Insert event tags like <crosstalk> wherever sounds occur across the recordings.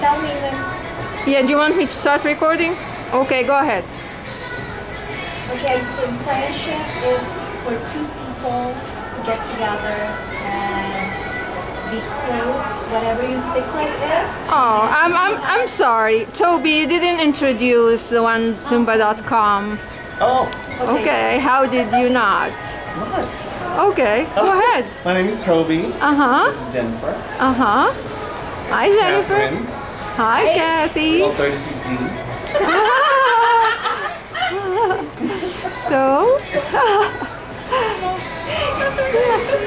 Tell me when. Yeah, do you want me to start recording? Okay, go ahead. Okay, I think friendship is for two people to get together and be close, whatever your secret is. Oh, I'm, I'm, I'm sorry. Toby, you didn't introduce the one Zumba.com. Oh, Okay, how did you not? what? Okay, go ahead. My name is Toby. Uh-huh, This is Jennifer. uh-huh. Hi, Jennifer. Catherine. Hi, Kathy. All 36 Ds. <laughs> So, <laughs>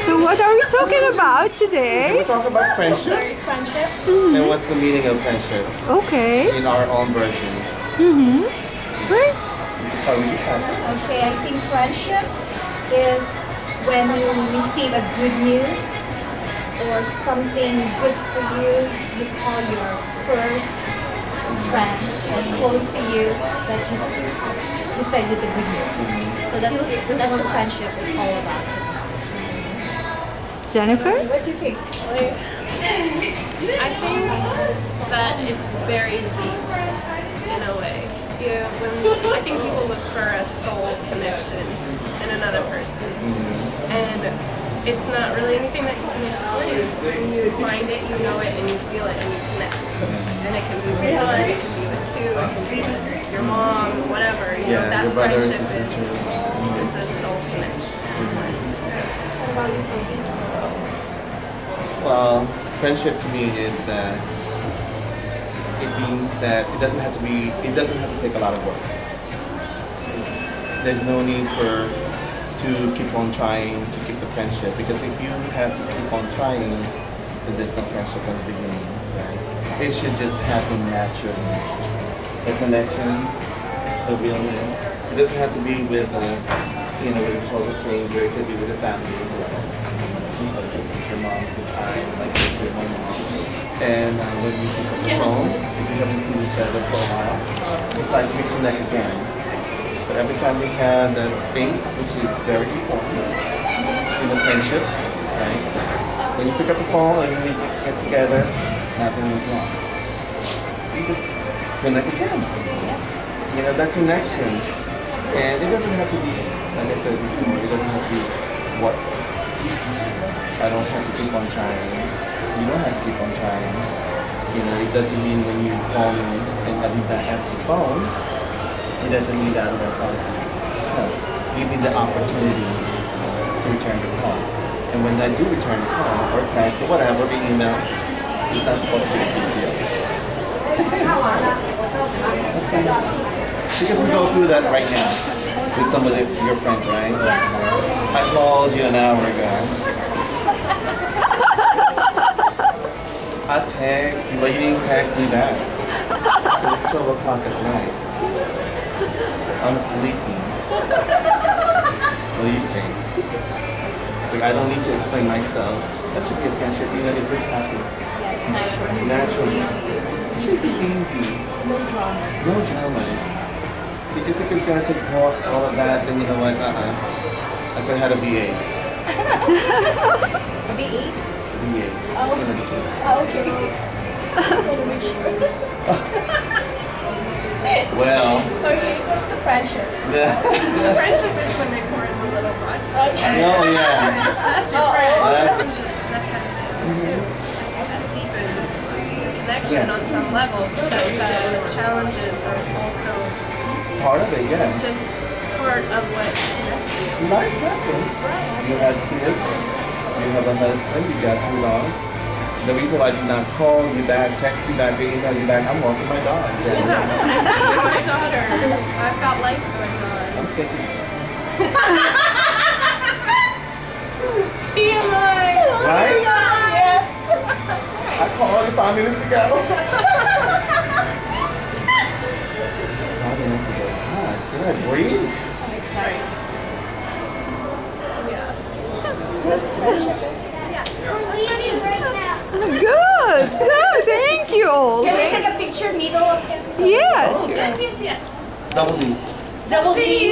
so what are we talking about today? We today? talk about friendship Sorry, friendship. and what's the meaning of friendship Okay. in our own version. Mm-hmm. Great. You have Okay, I think friendship is when you receive a good news or something good for you, you call your first friend or close to you that you decide with the good news. So that's that's what friendship is all about. Jennifer? What do you think? I think that it's very deep in a way. Yeah, when I think people look for a soul connection in another person, mm-hmm. and it's not really anything that you can explain. When you find it, you know it, and you feel it, and you connect. And it can be with one, it can be with two, it can be with your mom, whatever. You know, Yeah, that your brothers friendship and is, sisters. is a soul connection. What about you, Toby? Well, friendship to me is uh, it means that it doesn't have to be it doesn't have to take a lot of work. There's no need for to keep on trying to keep the friendship because if you have to keep on trying, then there's no friendship in the beginning. Right? It should just happen naturally. The connections, the realness. It doesn't have to be with uh, you know with a total stranger. It could be with a family as well. It's like your mom because I like this with my mom. And uh, when we pick up the phone, if we haven't seen each other for a while, it's like we connect again. So every time we have that space, which is very important in a friendship, right? When you pick up the phone and we get together, nothing is lost. You just connect again. Yes. You know, that connection. And it doesn't have to be, like I said before, it doesn't have to be what I don't have to keep on trying. You don't have to keep on trying. You know, it doesn't mean when you call me and every time I answer the phone, it doesn't mean that I'm going to. Give me the opportunity to return the call. And when I do return the call, or text, or whatever, or email, it's not supposed to be a big deal. That's. Because we go through that right now with some of the, your friends, right? I called you an hour ago. I text you, but you didn't text me back. It's 12 o'clock at night. I'm sleeping. What do you think? Like, I don't need to explain myself. That should be a friendship, you know, it just happens. Yes, naturally. Naturally. It should be easy. No dramas. No dramas. You just think it's gonna take all, all of that, then you know what, uh-uh. I could have had a V8. The eight? <laughs> V8. Oh. Gonna. Oh, okay. Just want to make sure. Well, Okay, friendship? yeah. The friendship is when they pour in the little vodka. Okay. Oh, yeah. That's your Oh, friend. That's- that deepens the connection Yeah. on some level because the challenges are also Part of it, yeah. just part of what connects you. Life happens. You had kids, you have a husband, you got two dogs. The reason why I did not call you back, text you back, email you back, I'm walking my dog. <laughs> Yeah, my daughter. I've got life going on. I'm taking TMI. <laughs> Right? Yes. I called you five minutes ago. <laughs> five minutes ago. God, can I breathe? Right. Yeah. What's the friendship is? Good. No, thank you. Can we take a picture middle of him? Yeah, sure. Yes, yes, yes. Double D's. Double D.